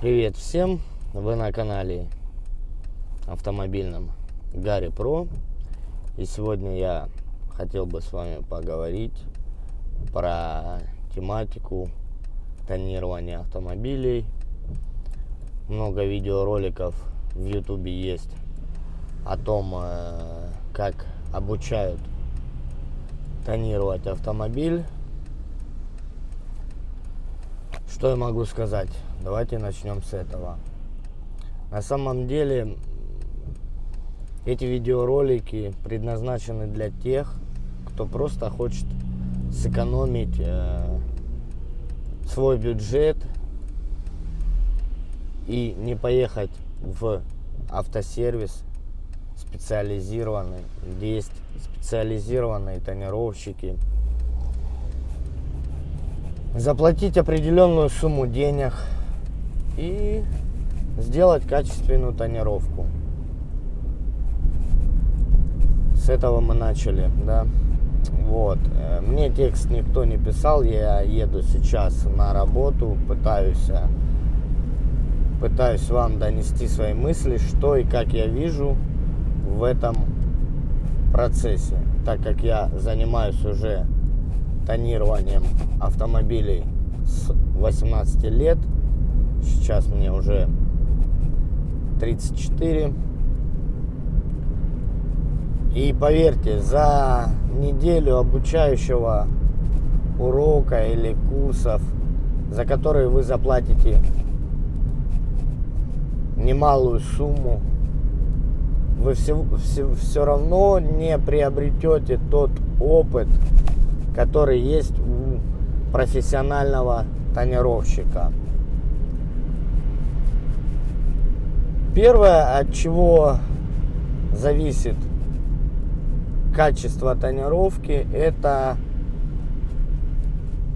Привет всем! Вы на канале автомобильном Гарри Про. И сегодня я хотел бы с вами поговорить про тематику тонирования автомобилей. Много видеороликов в ютубе есть о том, э, как обучают тонировать автомобиль. Что я могу сказать? Давайте начнем с этого. На самом деле эти видеоролики предназначены для тех, кто просто хочет сэкономить э, свой бюджет и не поехать в автосервис специализированный, где есть специализированные тонировщики, заплатить определенную сумму денег – и сделать качественную тонировку. С этого мы начали, да. Вот. Э, мне текст никто не писал, я еду сейчас на работу, пытаюсь, э, пытаюсь вам донести свои мысли, что и как я вижу в этом процессе, так как я занимаюсь уже тонированием автомобилей с 18 лет, Сейчас мне уже 34. И поверьте, за неделю обучающего урока или курсов, за которые вы заплатите немалую сумму, вы все, все, все равно не приобретете тот опыт, который есть у профессионального тонировщика. Первое, от чего зависит качество тонировки, это,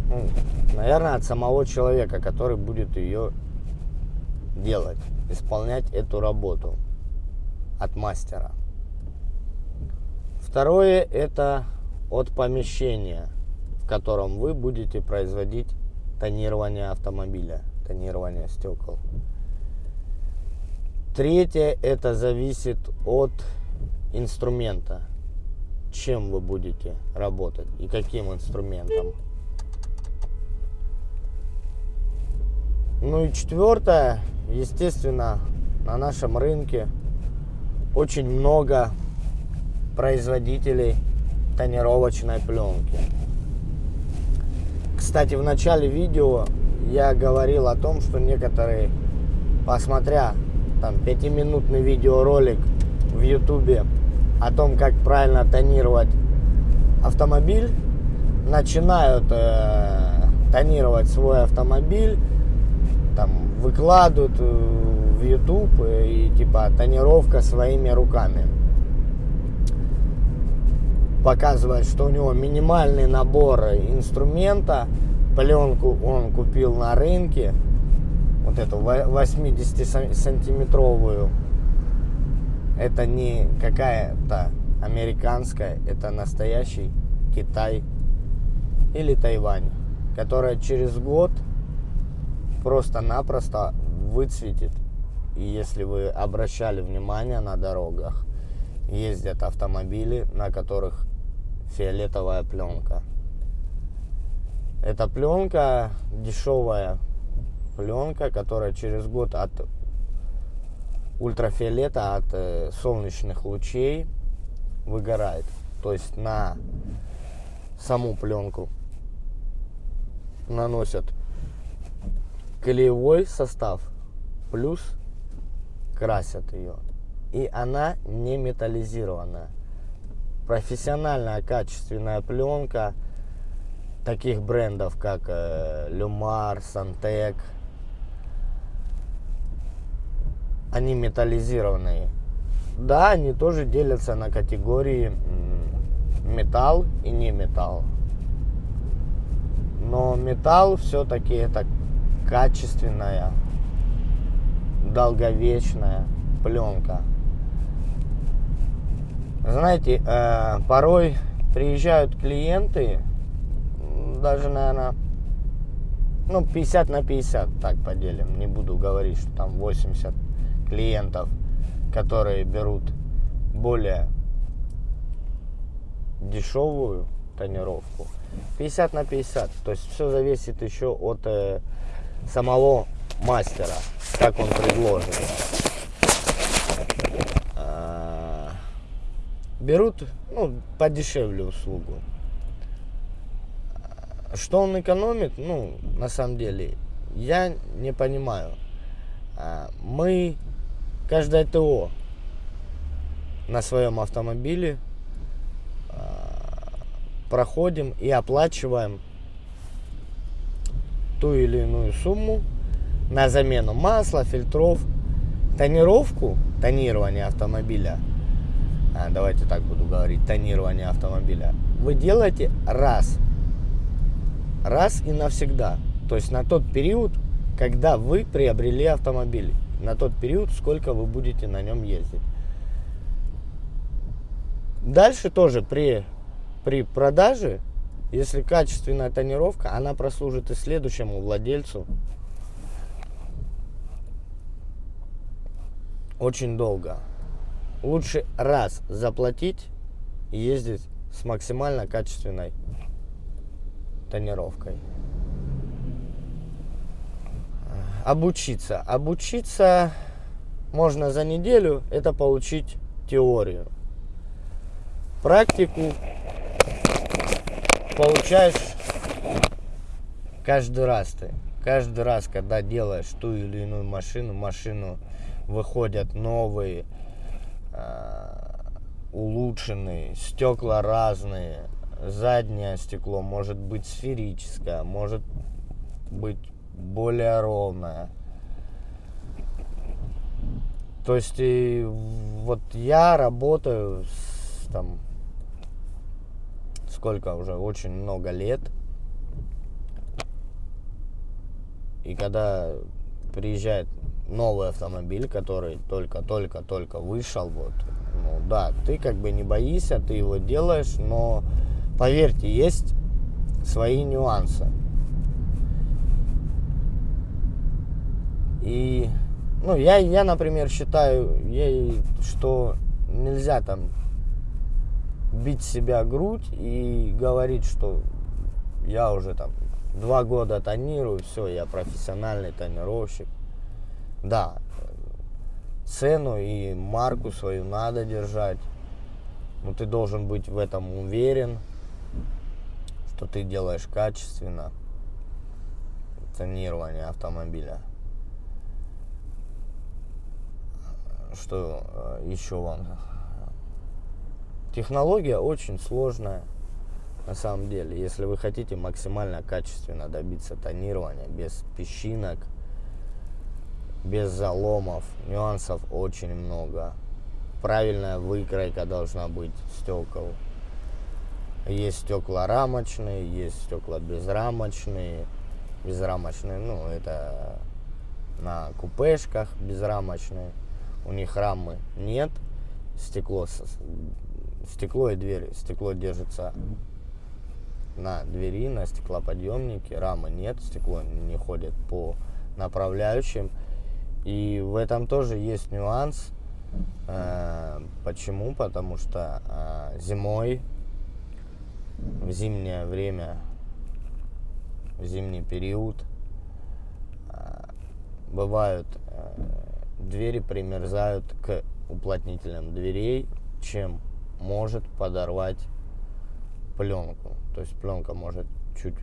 ну, наверное, от самого человека, который будет ее делать, исполнять эту работу от мастера. Второе, это от помещения, в котором вы будете производить тонирование автомобиля, тонирование стекол. Третье, это зависит от инструмента, чем вы будете работать и каким инструментом. Ну и четвертое, естественно, на нашем рынке очень много производителей тонировочной пленки. Кстати, в начале видео я говорил о том, что некоторые, посмотря там пятиминутный видеоролик в ютубе о том, как правильно тонировать автомобиль, начинают э, тонировать свой автомобиль, там выкладывают э, в YouTube э, и типа тонировка своими руками. Показывает, что у него минимальный набор инструмента, пленку он купил на рынке, вот эту 80-сантиметровую, это не какая-то американская, это настоящий Китай или Тайвань, которая через год просто-напросто выцветит. И если вы обращали внимание на дорогах, ездят автомобили, на которых фиолетовая пленка. Эта пленка дешевая, пленка, которая через год от ультрафиолета, от э, солнечных лучей выгорает. То есть на саму пленку наносят клеевой состав, плюс красят ее. И она не металлизированная. Профессиональная качественная пленка таких брендов, как э, Люмар, Сантек, они металлизированные. Да, они тоже делятся на категории металл и не металл. Но металл все-таки это качественная, долговечная пленка. Знаете, э, порой приезжают клиенты, даже, наверное, ну, 50 на 50 так поделим. Не буду говорить, что там 80 клиентов, которые берут более дешевую тонировку. 50 на 50. То есть все зависит еще от э, самого мастера, как он предложит. А, берут ну, подешевле услугу. Что он экономит, ну, на самом деле, я не понимаю. А, мы, каждое ТО на своем автомобиле а, проходим и оплачиваем ту или иную сумму на замену масла, фильтров, тонировку, тонирование автомобиля, давайте так буду говорить, тонирование автомобиля, вы делаете раз раз и навсегда. То есть на тот период, когда вы приобрели автомобиль. На тот период, сколько вы будете на нем ездить. Дальше тоже при, при продаже, если качественная тонировка, она прослужит и следующему владельцу очень долго. Лучше раз заплатить и ездить с максимально качественной тонировкой. Обучиться. Обучиться можно за неделю, это получить теорию. Практику получаешь каждый раз ты. Каждый раз, когда делаешь ту или иную машину, машину выходят новые, э, улучшенные, стекла разные, заднее стекло может быть сферическое, может быть более ровное. То есть и вот я работаю с, там сколько уже очень много лет. И когда приезжает новый автомобиль, который только-только-только вышел, вот, ну да, ты как бы не боишься, ты его делаешь, но Поверьте, есть свои нюансы. И, ну, я, я например, считаю, я, что нельзя там бить себя грудь и говорить, что я уже там два года тонирую, все, я профессиональный тонировщик. Да, цену и марку свою надо держать, но ты должен быть в этом уверен, что ты делаешь качественно тонирование автомобиля. Что э, еще вам? Технология очень сложная на самом деле. Если вы хотите максимально качественно добиться тонирования, без песчинок, без заломов, нюансов очень много. Правильная выкройка должна быть стекол. Есть стекла рамочные, есть стекла безрамочные. Безрамочные, ну, это на купешках безрамочные. У них рамы нет. Стекло, стекло и дверь. Стекло держится на двери, на стеклоподъемнике. Рамы нет, стекло не ходит по направляющим. И в этом тоже есть нюанс. Э, почему? Потому что э, зимой в зимнее время, в зимний период а, бывают двери примерзают к уплотнителям дверей, чем может подорвать пленку. То есть пленка может чуть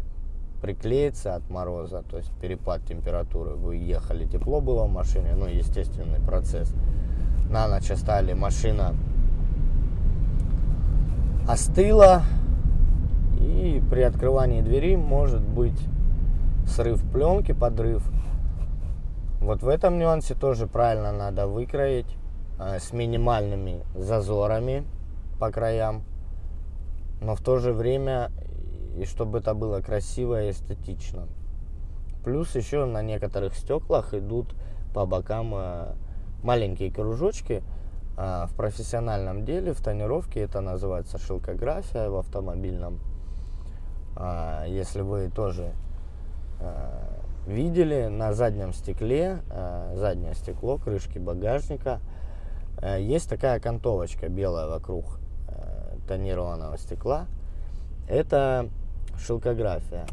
приклеиться от мороза, то есть перепад температуры. Вы ехали, тепло было в машине, ну, естественный процесс. На ночь оставили, машина остыла, и при открывании двери может быть срыв пленки, подрыв. Вот в этом нюансе тоже правильно надо выкроить э, с минимальными зазорами по краям, но в то же время и чтобы это было красиво и эстетично. Плюс еще на некоторых стеклах идут по бокам э, маленькие кружочки. Э, в профессиональном деле, в тонировке это называется шелкография в автомобильном а, если вы тоже видели на заднем стекле, заднее стекло крышки багажника, есть такая окантовочка белая вокруг тонированного стекла. Это шелкография.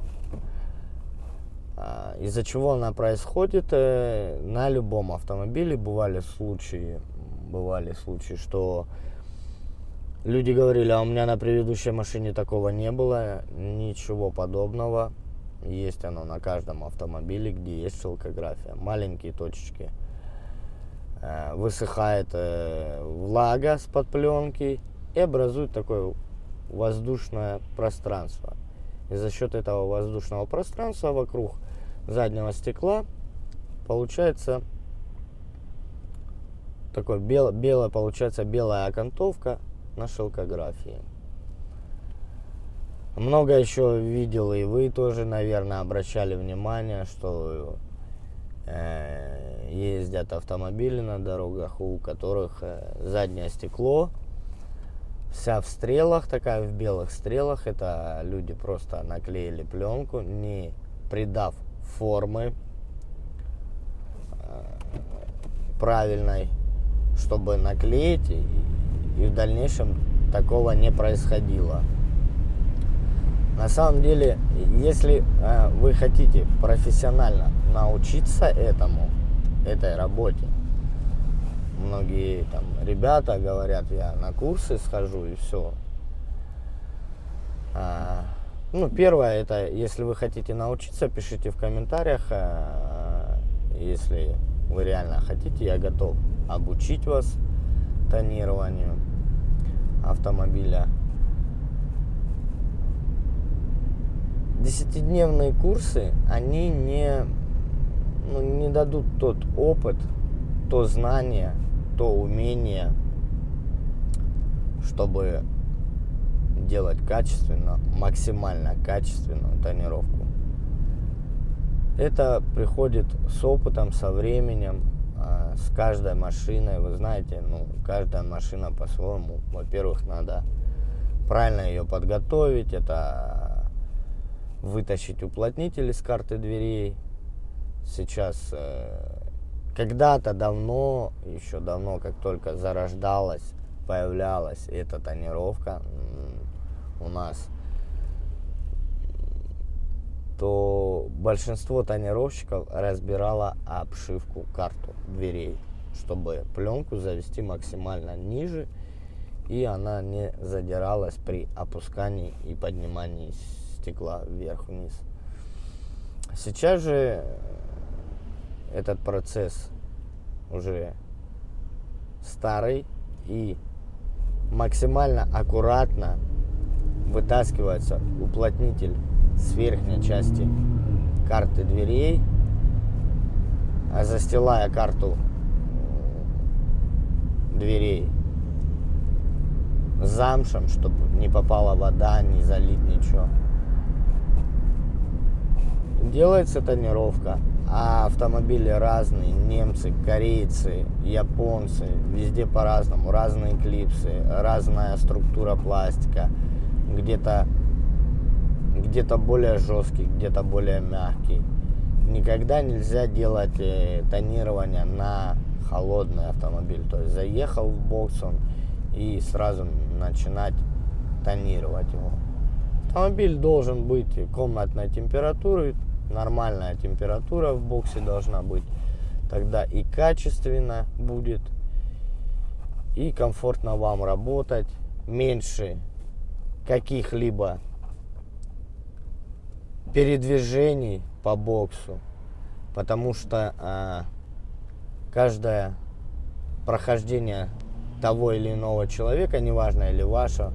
А, из-за чего она происходит э, на любом автомобиле. Бывали случаи, бывали случаи, что люди говорили, а у меня на предыдущей машине такого не было. Ничего подобного. Есть оно на каждом автомобиле, где есть шелкография. Маленькие точечки. Э, высыхает э, влага с под пленки и образует такое воздушное пространство. И за счет этого воздушного пространства вокруг заднего стекла получается такой бел, белая, получается белая окантовка на шелкографии. Много еще видел, и вы тоже, наверное, обращали внимание, что э, ездят автомобили на дорогах, у которых э, заднее стекло вся в стрелах, такая в белых стрелах. Это люди просто наклеили пленку, не придав формы э, правильной, чтобы наклеить, и, в дальнейшем такого не происходило. На самом деле, если э, вы хотите профессионально научиться этому, этой работе, многие там ребята говорят, я на курсы схожу и все. А, ну, первое, это если вы хотите научиться, пишите в комментариях. А, если вы реально хотите, я готов обучить вас тонированию автомобиля. Десятидневные курсы, они не, ну, не дадут тот опыт, то знание, то умение, чтобы делать качественно, максимально качественную тонировку. Это приходит с опытом, со временем, а, с каждой машиной. Вы знаете, ну, каждая машина по-своему. Во-первых, надо правильно ее подготовить. Это вытащить уплотнитель из карты дверей. Сейчас, э, когда-то давно, еще давно, как только зарождалась, появлялась эта тонировка, у нас, то большинство тонировщиков разбирало обшивку карту дверей, чтобы пленку завести максимально ниже, и она не задиралась при опускании и поднимании стекла вверх-вниз. Сейчас же этот процесс уже старый и максимально аккуратно вытаскивается уплотнитель с верхней части карты дверей, а застилая карту дверей замшем, чтобы не попала вода, не залить ничего. Делается тонировка, а автомобили разные, немцы, корейцы, японцы, везде по-разному, разные клипсы, разная структура пластика, где-то где-то более жесткий, где-то более мягкий. Никогда нельзя делать э, тонирование на холодный автомобиль. То есть заехал в бокс он и сразу начинать тонировать его. Автомобиль должен быть комнатной температуры, нормальная температура в боксе должна быть. Тогда и качественно будет, и комфортно вам работать. Меньше каких-либо передвижений по боксу, потому что а, каждое прохождение того или иного человека, неважно или вашего,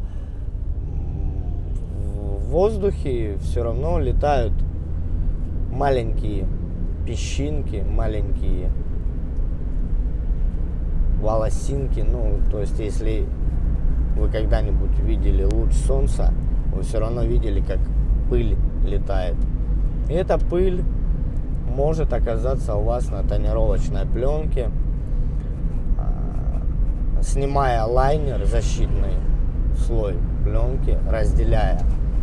в воздухе все равно летают маленькие песчинки, маленькие волосинки. Ну, то есть, если вы когда-нибудь видели луч солнца, вы все равно видели, как пыль летает. И эта пыль может оказаться у вас на тонировочной пленке, а, снимая лайнер, защитный слой пленки, разделяя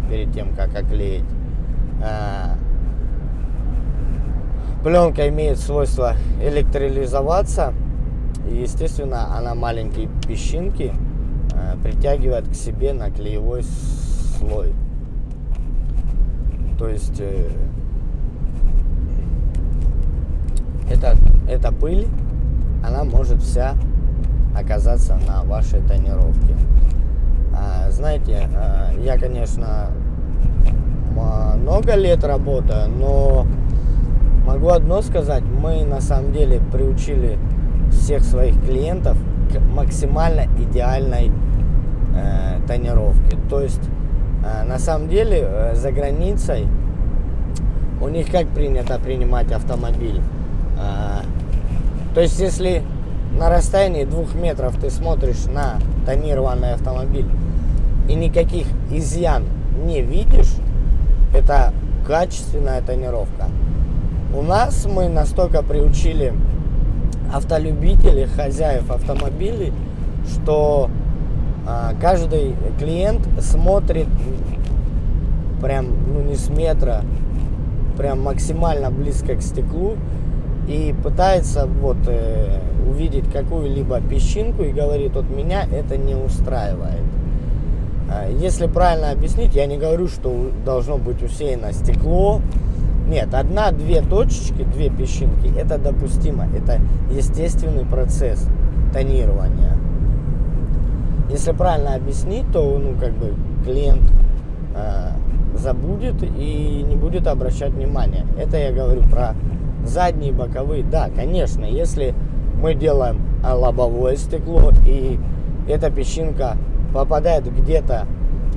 перед тем, как оклеить, а, Пленка имеет свойство электролизоваться. И, естественно, она маленькие песчинки э, притягивает к себе на клеевой слой. То есть э, это, эта пыль, она может вся оказаться на вашей тонировке. А, знаете, а, я, конечно, много лет работаю, но могу одно сказать, мы на самом деле приучили всех своих клиентов к максимально идеальной э, тонировке. То есть, э, на самом деле, э, за границей у них как принято принимать автомобиль? Э, то есть, если на расстоянии двух метров ты смотришь на тонированный автомобиль и никаких изъян не видишь, это качественная тонировка. У нас мы настолько приучили автолюбителей, хозяев автомобилей, что а, каждый клиент смотрит прям ну не с метра, прям максимально близко к стеклу и пытается вот э, увидеть какую-либо песчинку и говорит, вот меня это не устраивает. А, если правильно объяснить, я не говорю, что должно быть усеяно стекло. Нет, одна-две точечки, две песчинки, это допустимо. Это естественный процесс тонирования. Если правильно объяснить, то ну, как бы клиент э, забудет и не будет обращать внимания. Это я говорю про задние, боковые, да, конечно, если мы делаем лобовое стекло и эта песчинка попадает где-то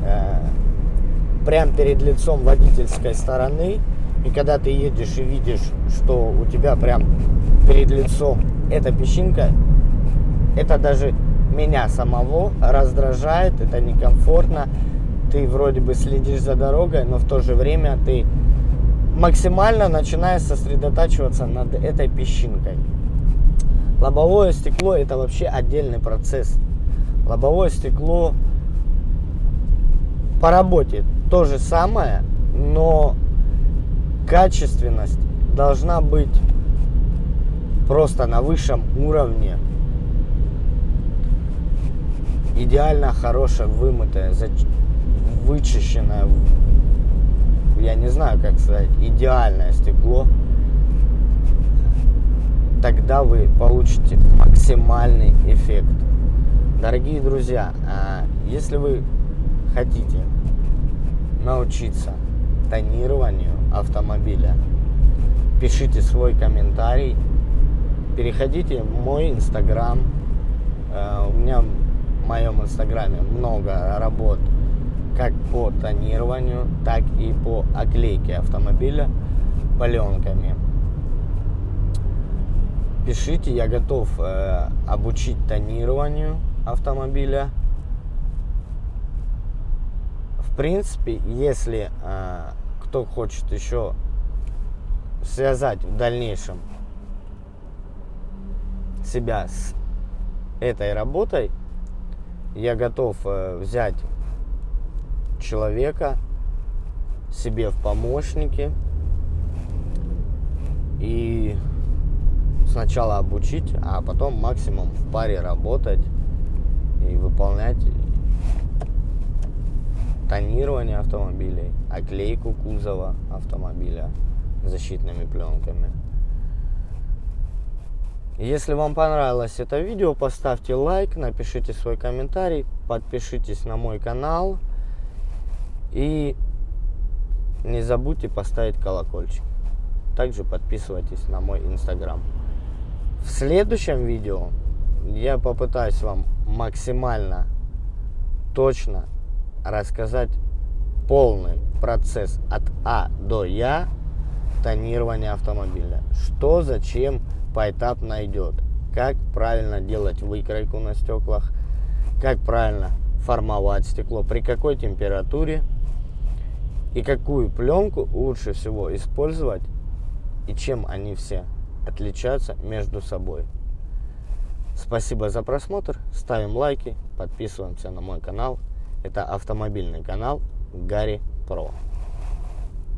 э, прямо перед лицом водительской стороны, и когда ты едешь и видишь, что у тебя прям перед лицом эта песчинка, это даже меня самого раздражает, это некомфортно. Ты вроде бы следишь за дорогой, но в то же время ты максимально начиная сосредотачиваться над этой песчинкой. Лобовое стекло это вообще отдельный процесс. Лобовое стекло по работе то же самое, но качественность должна быть просто на высшем уровне. Идеально хорошая, вымытая, вычищенная я не знаю, как сказать, идеальное стекло, тогда вы получите максимальный эффект. Дорогие друзья, а если вы хотите научиться тонированию автомобиля, пишите свой комментарий, переходите в мой инстаграм. Э, у меня в моем инстаграме много работ как по тонированию, так и по оклейке автомобиля паленками. Пишите, я готов э, обучить тонированию автомобиля. В принципе, если э, кто хочет еще связать в дальнейшем себя с этой работой, я готов э, взять человека себе в помощники и сначала обучить, а потом максимум в паре работать и выполнять тонирование автомобилей, оклейку кузова автомобиля защитными пленками. Если вам понравилось это видео, поставьте лайк, напишите свой комментарий, подпишитесь на мой канал. И не забудьте поставить колокольчик. Также подписывайтесь на мой инстаграм. В следующем видео я попытаюсь вам максимально точно рассказать полный процесс от А до Я тонирования автомобиля. Что, зачем, поэтапно идет. Как правильно делать выкройку на стеклах, как правильно формовать стекло, при какой температуре и какую пленку лучше всего использовать и чем они все отличаются между собой. Спасибо за просмотр, ставим лайки, подписываемся на мой канал. Это автомобильный канал Гарри Про.